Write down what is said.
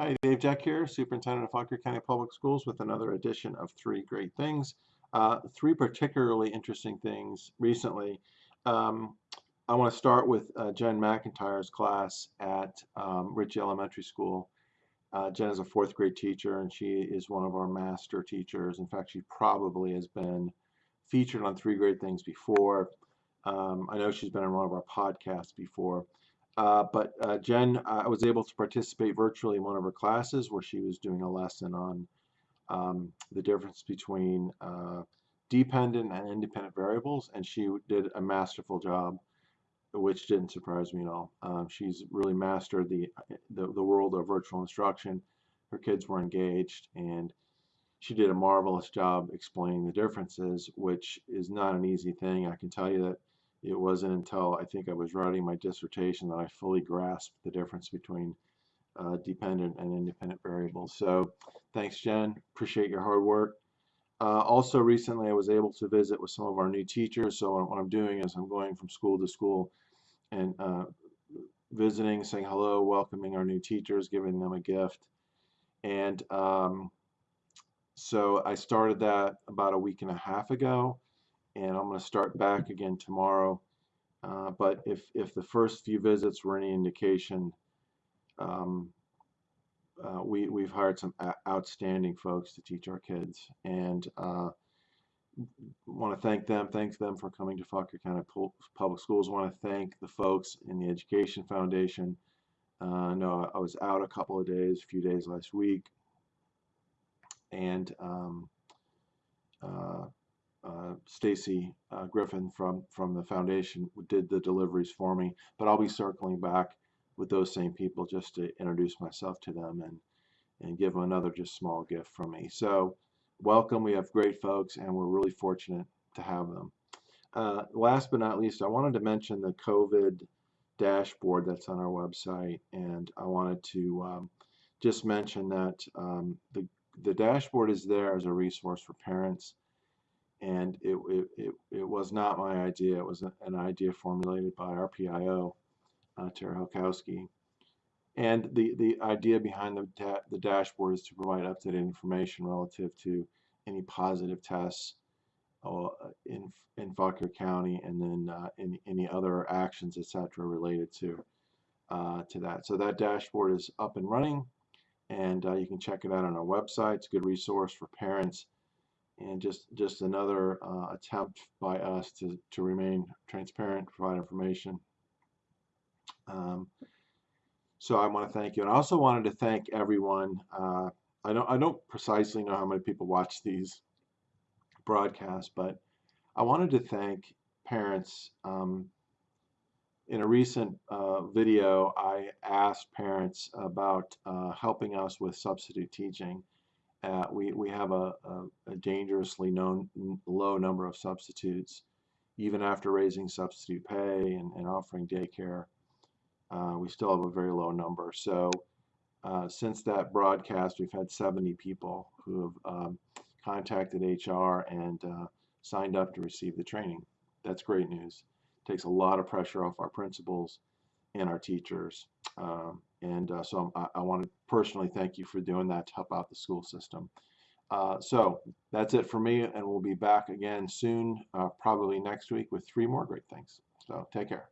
Hi, Dave Jeck here, Superintendent of Fauquier County Public Schools with another edition of Three Great Things. Uh, three particularly interesting things recently. Um, I want to start with uh, Jen McIntyre's class at um, Ritchie Elementary School. Uh, Jen is a fourth grade teacher and she is one of our master teachers. In fact, she probably has been featured on Three Great Things before. Um, I know she's been on one of our podcasts before. Uh, but uh, Jen, I was able to participate virtually in one of her classes where she was doing a lesson on um, the difference between uh, dependent and independent variables, and she did a masterful job, which didn't surprise me at all. Um, she's really mastered the, the, the world of virtual instruction. Her kids were engaged, and she did a marvelous job explaining the differences, which is not an easy thing. I can tell you that it wasn't until I think I was writing my dissertation that I fully grasped the difference between uh, dependent and independent variables. So thanks, Jen. Appreciate your hard work. Uh, also, recently I was able to visit with some of our new teachers. So what I'm doing is I'm going from school to school and uh, visiting, saying hello, welcoming our new teachers, giving them a gift. And um, so I started that about a week and a half ago and I'm going to start back again tomorrow. Uh, but if, if the first few visits were any indication, um, uh, we, we've hired some outstanding folks to teach our kids. And uh, want to thank them, thank them for coming to Fauquier County Public Schools. want to thank the folks in the Education Foundation. Uh, no, I was out a couple of days, a few days last week. And um, uh, Stacy uh, Griffin from from the foundation did the deliveries for me. But I'll be circling back with those same people just to introduce myself to them and and give them another just small gift from me. So welcome. We have great folks, and we're really fortunate to have them. Uh, last but not least, I wanted to mention the COVID dashboard that's on our website, and I wanted to um, just mention that um, the the dashboard is there as a resource for parents and it, it, it, it, was not my idea. It was an idea formulated by our PIO, uh, Tara Helkowski. And the, the idea behind the, da the dashboard is to provide up-to-date information relative to any positive tests uh, in, in Fauquier County and then uh, any, any other actions, etc., related to, uh, to that. So that dashboard is up and running, and uh, you can check it out on our website. It's a good resource for parents and just just another uh, attempt by us to, to remain transparent, provide information. Um, so I want to thank you, and I also wanted to thank everyone. Uh, I don't I don't precisely know how many people watch these broadcasts, but I wanted to thank parents. Um, in a recent uh, video, I asked parents about uh, helping us with substitute teaching we, we have a, a, a dangerously known, low number of substitutes. Even after raising substitute pay and, and offering daycare, uh, we still have a very low number. So uh, since that broadcast, we've had 70 people who have um, contacted HR and uh, signed up to receive the training. That's great news. It takes a lot of pressure off our principals and our teachers. Um, and uh, so I, I want to personally thank you for doing that to help out the school system. Uh, so that's it for me, and we'll be back again soon, uh, probably next week, with three more great things. So take care.